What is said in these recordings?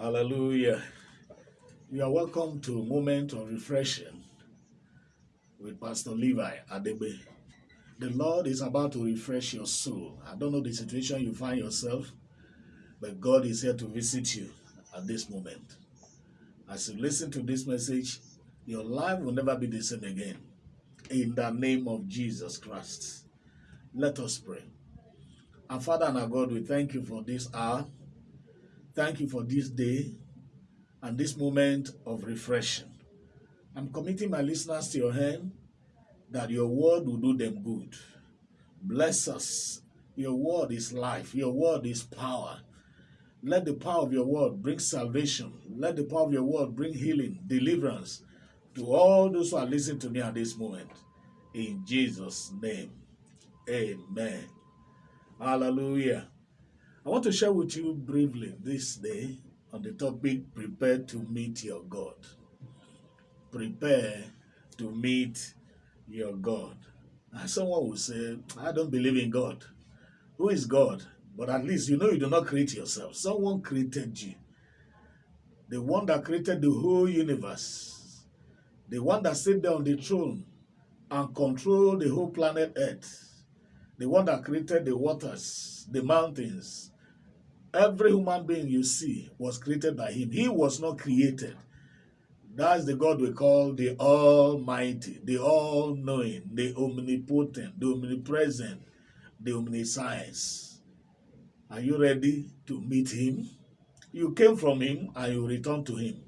Hallelujah. You are welcome to a Moment of Refreshing with Pastor Levi Adebe. The Lord is about to refresh your soul. I don't know the situation you find yourself, but God is here to visit you at this moment. As you listen to this message, your life will never be the same again. In the name of Jesus Christ. Let us pray. Our Father and our God, we thank you for this hour. Thank you for this day and this moment of refreshing. I'm committing my listeners to your hand that your word will do them good. Bless us. Your word is life. Your word is power. Let the power of your word bring salvation. Let the power of your word bring healing, deliverance to all those who are listening to me at this moment. In Jesus' name. Amen. Hallelujah. I want to share with you briefly this day on the topic prepare to meet your God. Prepare to meet your God. And someone will say, I don't believe in God. Who is God? But at least you know you do not create yourself. Someone created you. The one that created the whole universe. The one that sat there on the throne and controlled the whole planet Earth. The one that created the waters, the mountains, Every human being you see was created by him. He was not created. That's the God we call the Almighty, the All-Knowing, the Omnipotent, the Omnipresent, the Omniscience. Are you ready to meet him? You came from him and you return to him.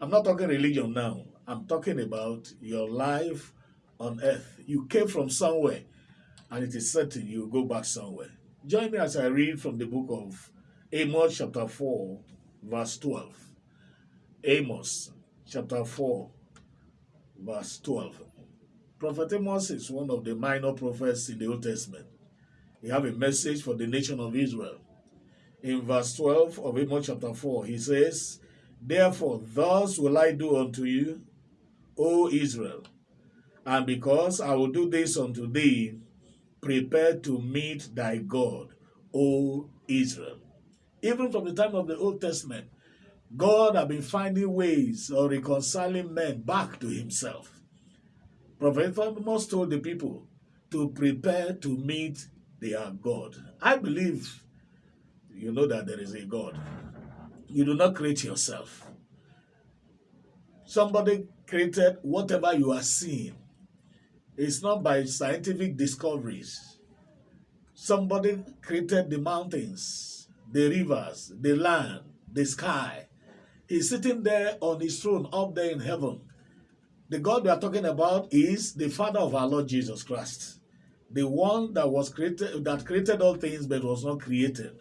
I'm not talking religion now. I'm talking about your life on earth. You came from somewhere and it is certain you go back somewhere. Join me as I read from the book of Amos chapter 4, verse 12. Amos chapter 4, verse 12. Prophet Amos is one of the minor prophets in the Old Testament. He have a message for the nation of Israel. In verse 12 of Amos chapter 4, he says, Therefore, thus will I do unto you, O Israel, and because I will do this unto thee, prepare to meet thy God, O Israel. Even from the time of the Old Testament, God had been finding ways of reconciling men back to himself. Prophet Amos told the people to prepare to meet their God. I believe you know that there is a God. You do not create yourself. Somebody created whatever you are seeing. It's not by scientific discoveries. Somebody created the mountains the rivers, the land, the sky. He's sitting there on his throne up there in heaven. The God we are talking about is the Father of our Lord Jesus Christ. The one that was created, that created all things but was not created.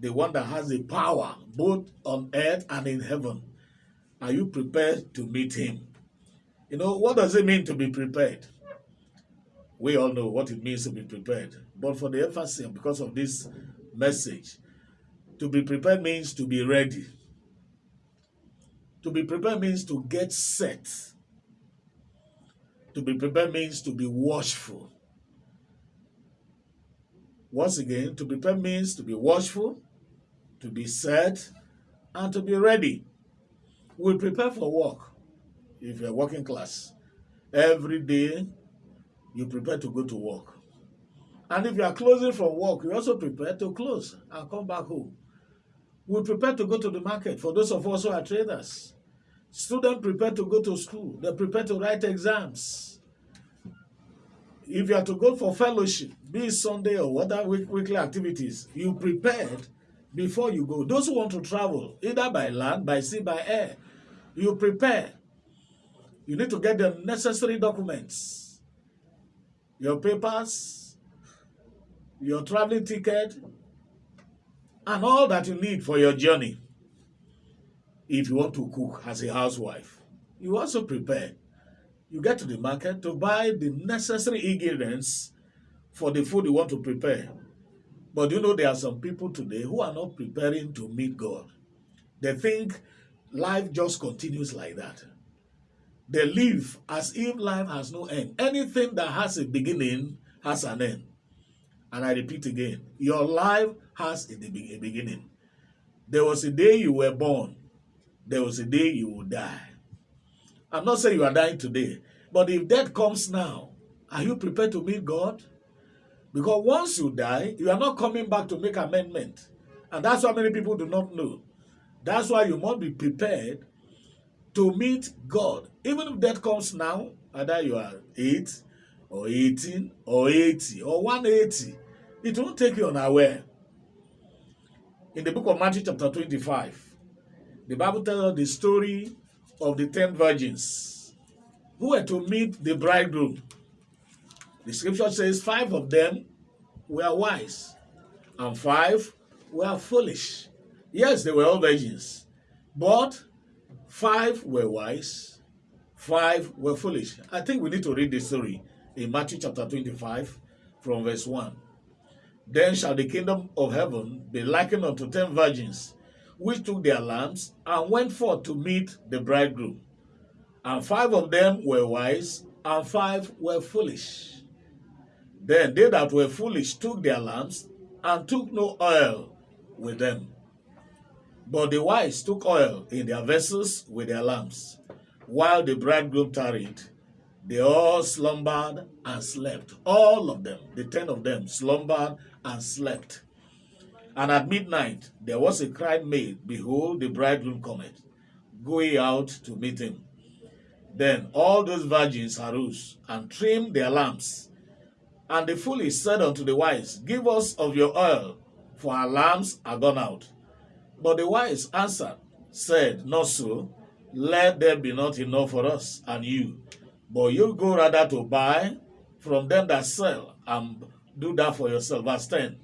The one that has the power both on earth and in heaven. Are you prepared to meet him? You know, what does it mean to be prepared? We all know what it means to be prepared. But for the emphasis, because of this message, to be prepared means to be ready. To be prepared means to get set. To be prepared means to be watchful. Once again, to prepare means to be watchful, to be set, and to be ready. We prepare for work if you're working class. Every day, you prepare to go to work. And if you are closing from work, you also prepare to close and come back home. We prepare to go to the market for those of us who are traders. Students prepare to go to school. They prepare to write exams. If you are to go for fellowship, be it Sunday or other week, weekly activities, you prepared before you go. Those who want to travel, either by land, by sea, by air, you prepare. You need to get the necessary documents, your papers, your traveling ticket, and all that you need for your journey. If you want to cook as a housewife, you also prepare. You get to the market to buy the necessary ingredients for the food you want to prepare. But you know there are some people today who are not preparing to meet God. They think life just continues like that. They live as if life has no end. Anything that has a beginning has an end. And I repeat again, your life has a, beginning. There was a day you were born, there was a day you will die. I'm not saying you are dying today, but if death comes now, are you prepared to meet God? Because once you die, you are not coming back to make amendment. And that's why many people do not know. That's why you must be prepared to meet God. Even if death comes now, either you are 8 or 18 or 80 or 180, it won't take you unaware. In the book of Matthew chapter 25, the Bible tells us the story of the 10 virgins who were to meet the bridegroom. The scripture says five of them were wise and five were foolish. Yes, they were all virgins, but five were wise, five were foolish. I think we need to read the story in Matthew chapter 25 from verse 1. Then shall the kingdom of heaven be likened unto ten virgins, which took their lamps and went forth to meet the bridegroom. And five of them were wise, and five were foolish. Then they that were foolish took their lamps and took no oil with them. But the wise took oil in their vessels with their lamps. While the bridegroom tarried, they all slumbered and slept. All of them, the ten of them, slumbered and slept. And at midnight there was a cry made, Behold, the bridegroom cometh. Go ye out to meet him. Then all those virgins arose and trimmed their lamps. And the foolish said unto the wise, Give us of your oil, for our lamps are gone out. But the wise answered, said, Not so, let there be not enough for us and you. But you go rather to buy from them that sell and do that for yourself. Verse 10.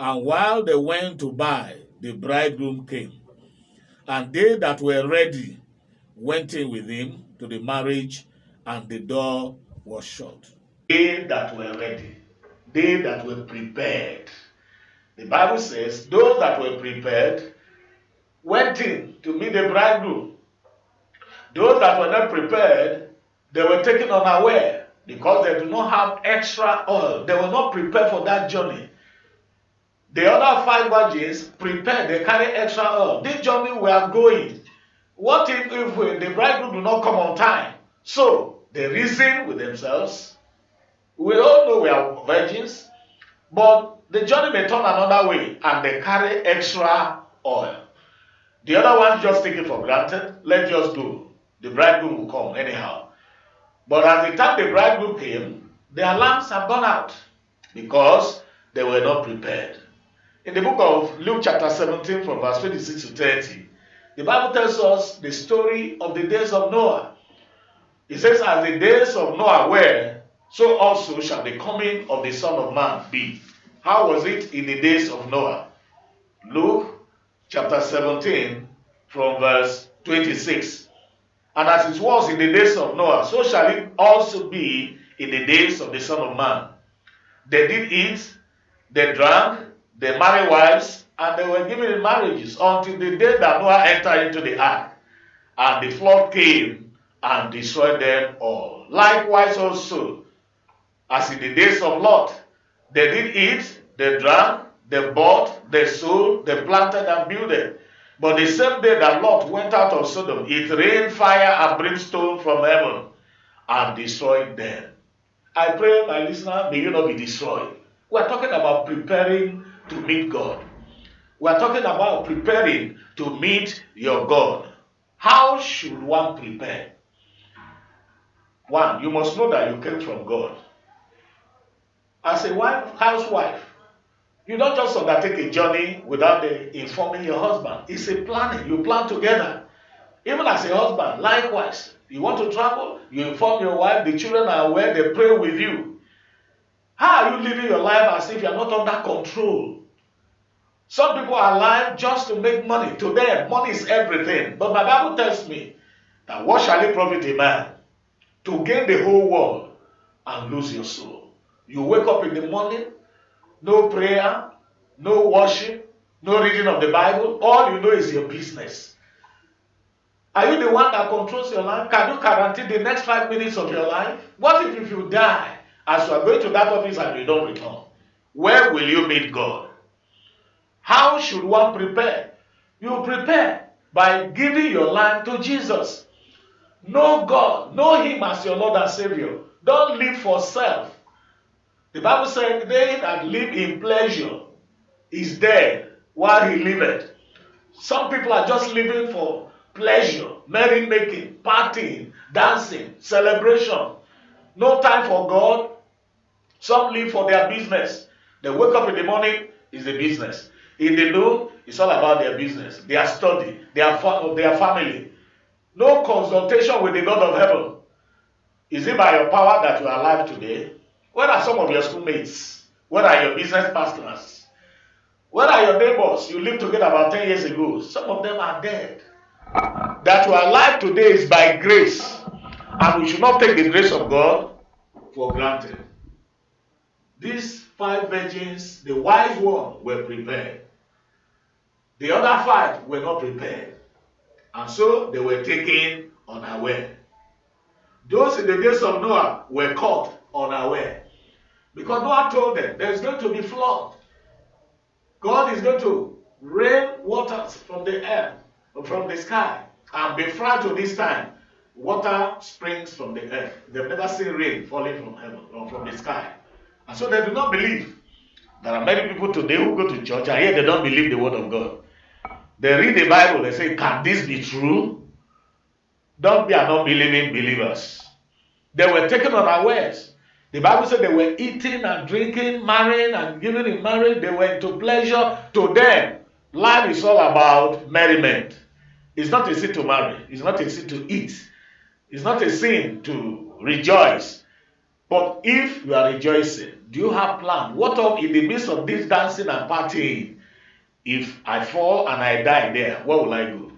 And while they went to buy, the bridegroom came. And they that were ready went in with him to the marriage, and the door was shut. They that were ready, they that were prepared. The Bible says, those that were prepared went in to meet the bridegroom. Those that were not prepared, they were taken unaware because they do not have extra oil. They were not prepared for that journey. The other five virgins prepared, they carry extra oil. This journey we are going. What if, if we, the bridegroom do not come on time? So they reason with themselves. We all know we are virgins, but the journey may turn another way and they carry extra oil. The other one just take it for granted. Let's just go. The bridegroom will come anyhow. But at the time the bridegroom came, their lamps have gone out because they were not prepared. In the book of Luke, chapter 17, from verse 26 to 30, the Bible tells us the story of the days of Noah. It says, As the days of Noah were, so also shall the coming of the Son of Man be. How was it in the days of Noah? Luke chapter 17, from verse 26. And as it was in the days of Noah, so shall it also be in the days of the Son of Man. They did eat, they drank, they married wives, and they were given marriages until the day that Noah entered into the ark. And the flood came and destroyed them all. Likewise, also, as in the days of Lot, they did eat, they drank, they bought, they sold, they planted and builded. But the same day that Lot went out of Sodom, it rained fire and brimstone from heaven and destroyed them. I pray, my listener, may you not be destroyed. We're talking about preparing to meet God. We're talking about preparing to meet your God. How should one prepare? One, you must know that you came from God. As a wife, housewife, you don't just undertake a journey without the, informing your husband. It's a planning. You plan together. Even as a husband, likewise, you want to travel, you inform your wife, the children are aware, they pray with you. How are you living your life as if you are not under control? Some people are alive just to make money. To them, money is everything. But my Bible tells me that what shall it profit a man to gain the whole world and lose your soul? You wake up in the morning, no prayer, no worship, no reading of the Bible. All you know is your business. Are you the one that controls your life? Can you guarantee the next five minutes of your life? What if, if you die as you are going to that office and you don't return? Where will you meet God? How should one prepare? You prepare by giving your life to Jesus. Know God, know Him as your Lord and Savior. Don't live for self. The Bible said, They that live in pleasure is dead while he liveth. Some people are just living for pleasure, merry making, partying, dancing, celebration. No time for God. Some live for their business. They wake up in the morning, is a business. In the noon, it's all about their business, their study, their, fa- their family. No consultation with the God of heaven. Is it by your power that you are alive today? Where are some of your schoolmates? Where are your business partners? Where are your neighbors you lived together about 10 years ago? Some of them are dead. That you are alive today is by grace. And we should not take the grace of God for granted. These five virgins, the wise one, were prepared. The other five were not prepared. And so they were taken unaware. Those in the days of Noah were caught unaware. Because Noah told them there's going to be flood. God is going to rain waters from the air, from the sky, and before to this time, water springs from the earth. They've never seen rain falling from heaven or from the sky. And so they do not believe. There are many people today who go to church and yet they don't believe the word of God. They read the Bible, they say, Can this be true? Don't be an unbelieving believers. They were taken unawares. The Bible said they were eating and drinking, marrying and giving in marriage. They were into pleasure. To them, life is all about merriment. It's not a sin to marry. It's not a sin to eat. It's not a sin to rejoice. But if you are rejoicing, do you have plan? What of in the midst of this dancing and partying? If I fall and I die there, where will I go?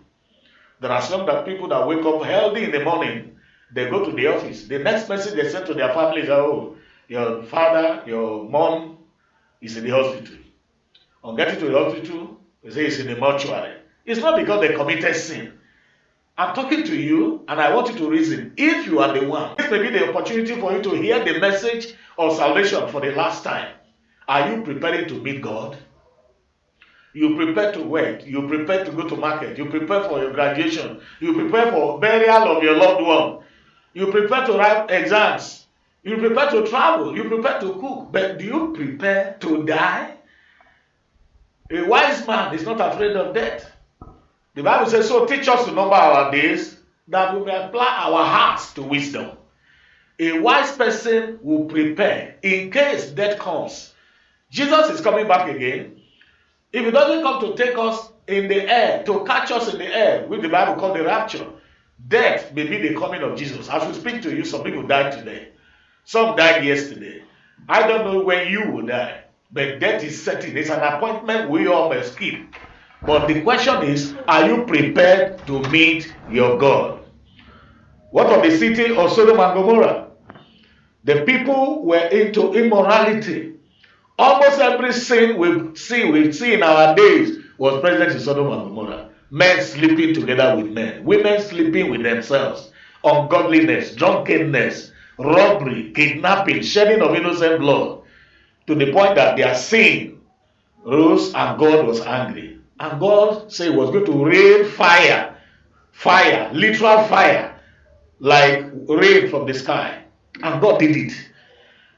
There are some that people that wake up healthy in the morning they go to the office. The next message they send to their family is, oh, your father, your mom is in the hospital. On getting to the hospital, they say it's in the mortuary. It's not because they committed sin. I'm talking to you and I want you to reason. If you are the one, this may be the opportunity for you to hear the message of salvation for the last time. Are you preparing to meet God? You prepare to work. You prepare to go to market. You prepare for your graduation. You prepare for burial of your loved one. You prepare to write exams. You prepare to travel. You prepare to cook. But do you prepare to die? A wise man is not afraid of death. The Bible says, So teach us to number our days that we may apply our hearts to wisdom. A wise person will prepare in case death comes. Jesus is coming back again. If he doesn't come to take us in the air, to catch us in the air, which the Bible called the rapture, Death may be the coming of Jesus. As we speak to you, some people died today. Some died yesterday. I don't know when you will die, but death is certain. It's an appointment we all must keep. But the question is, are you prepared to meet your God? What of the city of Sodom and Gomorrah? The people were into immorality. Almost every sin we see, we see in our days was present in Sodom and Gomorrah men sleeping together with men, women sleeping with themselves, ungodliness, drunkenness, robbery, kidnapping, shedding of innocent blood, to the point that their sin rose and God was angry. And God said was going to rain fire, fire, literal fire, like rain from the sky. And God did it.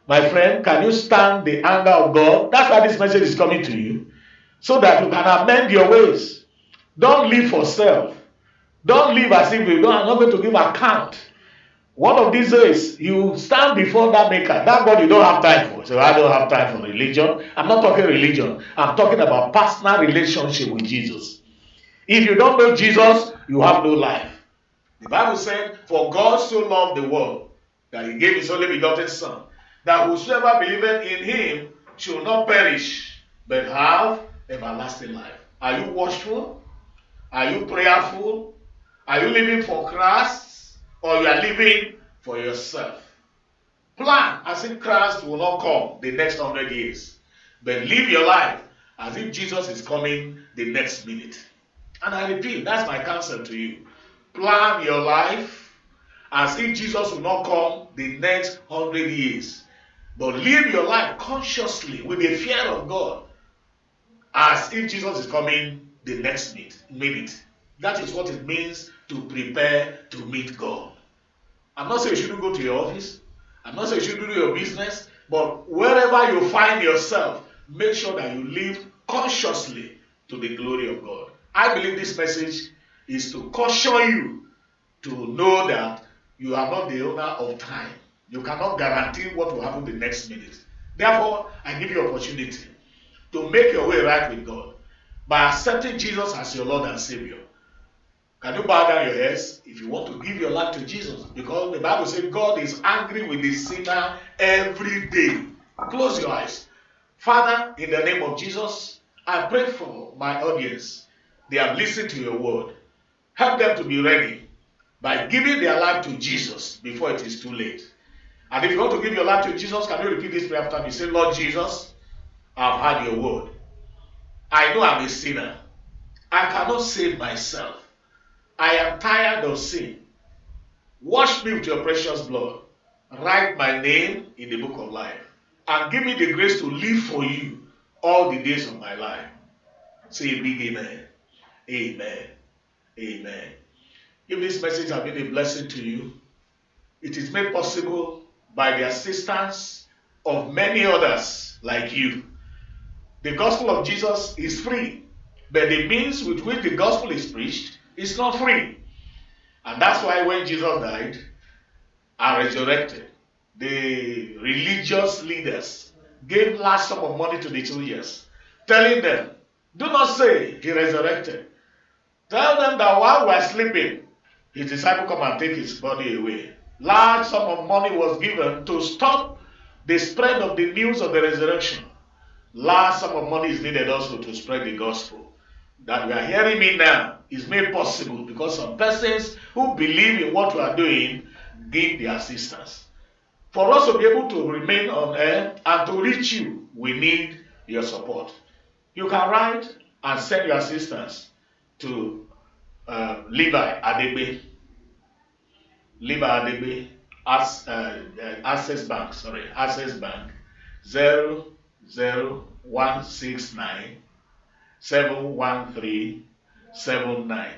My friend, can you stand the anger of God? That's why this message is coming to you. So that you can amend your ways. Don't live for self. Don't live as if you don't, are not going to give account. One of these days, you stand before that maker, that God you don't have time for. So I don't have time for religion. I'm not talking religion. I'm talking about personal relationship with Jesus. If you don't know Jesus, you have no life. The Bible said, For God so loved the world that he gave his only begotten Son, that whosoever believeth in him shall not perish, but have everlasting life. Are you watchful? Are you prayerful? Are you living for Christ or you are living for yourself? Plan as if Christ will not come the next hundred years, but live your life as if Jesus is coming the next minute. And I repeat, that's my counsel to you. Plan your life as if Jesus will not come the next hundred years, but live your life consciously with the fear of God as if Jesus is coming the next minute. That is what it means to prepare to meet God. I'm not saying you shouldn't go to your office. I'm not saying you shouldn't do your business. But wherever you find yourself, make sure that you live consciously to the glory of God. I believe this message is to caution you to know that you are not the owner of time. You cannot guarantee what will happen the next minute. Therefore, I give you opportunity to make your way right with God by accepting Jesus as your Lord and Savior. Can you bow down your heads if you want to give your life to Jesus? Because the Bible says God is angry with the sinner every day. Close your eyes. Father, in the name of Jesus, I pray for my audience. They have listened to your word. Help them to be ready by giving their life to Jesus before it is too late. And if you want to give your life to Jesus, can you repeat this prayer after me? Say, Lord Jesus, I've heard your word. I know I'm a sinner. I cannot save myself. I am tired of sin. Wash me with your precious blood. Write my name in the book of life. And give me the grace to live for you all the days of my life. Say a big amen. Amen. Amen. If this message has been a blessing to you, it is made possible by the assistance of many others like you. The gospel of Jesus is free, but the means with which the gospel is preached is not free. And that's why when Jesus died and resurrected, the religious leaders gave large sum of money to the soldiers, telling them, Do not say he resurrected. Tell them that while we are sleeping, his disciple come and take his body away. Large sum of money was given to stop the spread of the news of the resurrection. Large sum of money is needed also to spread the gospel. That we are hearing me now is made possible because some persons who believe in what we are doing give the assistance. For us to be able to remain on air and to reach you, we need your support. You can write and send your assistance to uh, Levi Adebe, Levi Adebe, as, uh, Access Bank, sorry, Access Bank, 00169 713 79.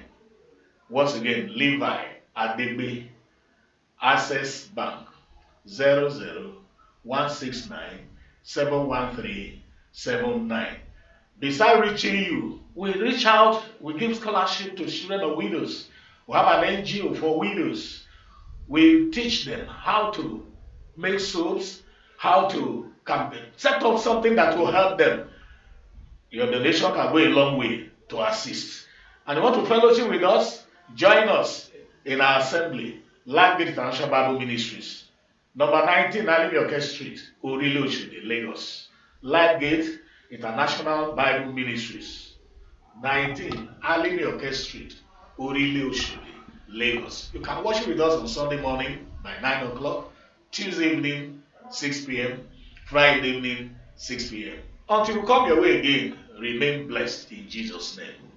Once again, Levi Adebe, Access Bank, 00169 713 79. Beside reaching you, we reach out, we give scholarship to children of widows. We have an NGO for widows. We teach them how to make soaps, how to campaign, set up something that will help them. Your donation can go a long way to assist. And you want to fellowship with us? Join us in our assembly, Landgate International Bible Ministries, number 19 Alimioke Street, Orile Oshodi, Lagos. Landgate International Bible Ministries, 19 Alimioke Street, Orile Lagos. You can worship with us on Sunday morning by 9 o'clock, Tuesday evening, 6 p.m., Friday evening, 6 p.m. Until we come your way again, remain blessed in Jesus' name.